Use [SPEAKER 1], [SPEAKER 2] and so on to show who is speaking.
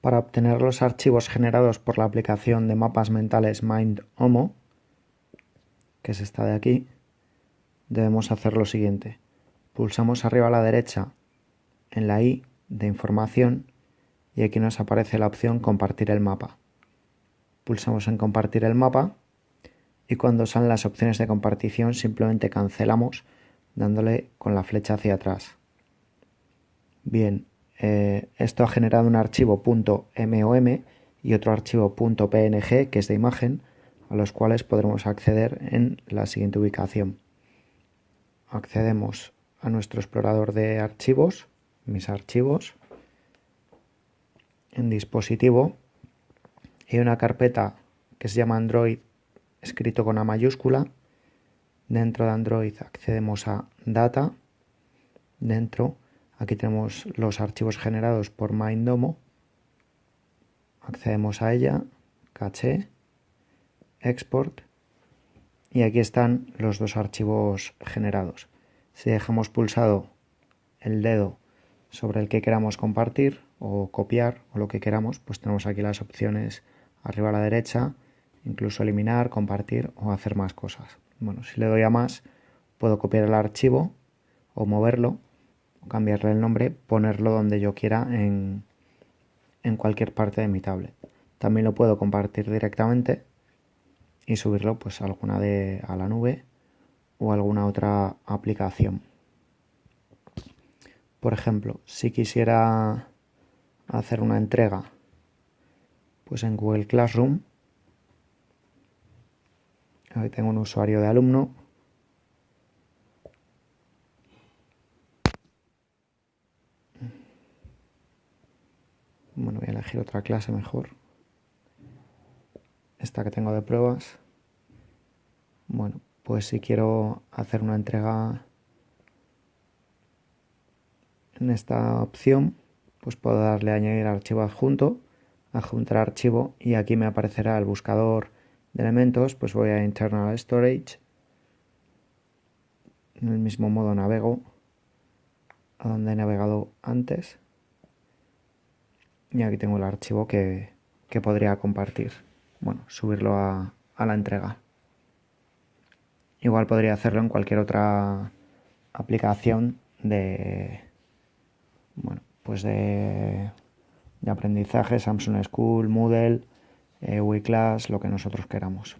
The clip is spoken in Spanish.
[SPEAKER 1] Para obtener los archivos generados por la aplicación de mapas mentales MindHomo, que es esta de aquí, debemos hacer lo siguiente. Pulsamos arriba a la derecha en la I de información y aquí nos aparece la opción compartir el mapa. Pulsamos en compartir el mapa y cuando salen las opciones de compartición simplemente cancelamos dándole con la flecha hacia atrás. Bien, eh, esto ha generado un archivo .mom y otro archivo .png que es de imagen a los cuales podremos acceder en la siguiente ubicación. Accedemos a nuestro explorador de archivos, mis archivos, en dispositivo y una carpeta que se llama Android escrito con A mayúscula. Dentro de Android accedemos a Data. Dentro Aquí tenemos los archivos generados por Mindomo. Accedemos a ella, caché, export y aquí están los dos archivos generados. Si dejamos pulsado el dedo sobre el que queramos compartir o copiar o lo que queramos, pues tenemos aquí las opciones arriba a la derecha, incluso eliminar, compartir o hacer más cosas. Bueno, si le doy a más, puedo copiar el archivo o moverlo cambiarle el nombre, ponerlo donde yo quiera en, en cualquier parte de mi tablet. También lo puedo compartir directamente y subirlo pues a alguna de a la nube o alguna otra aplicación. Por ejemplo, si quisiera hacer una entrega pues en Google Classroom, ahí tengo un usuario de alumno Bueno, voy a elegir otra clase mejor. Esta que tengo de pruebas. Bueno, pues si quiero hacer una entrega en esta opción, pues puedo darle a añadir archivo adjunto, adjuntar archivo y aquí me aparecerá el buscador de elementos, pues voy a internal storage. En el mismo modo navego a donde he navegado antes y aquí tengo el archivo que, podría compartir, bueno, subirlo a, a la entrega. Igual podría hacerlo en cualquier otra aplicación de, bueno, pues de, de aprendizaje, Samsung School, Moodle, eh, lo que nosotros queramos.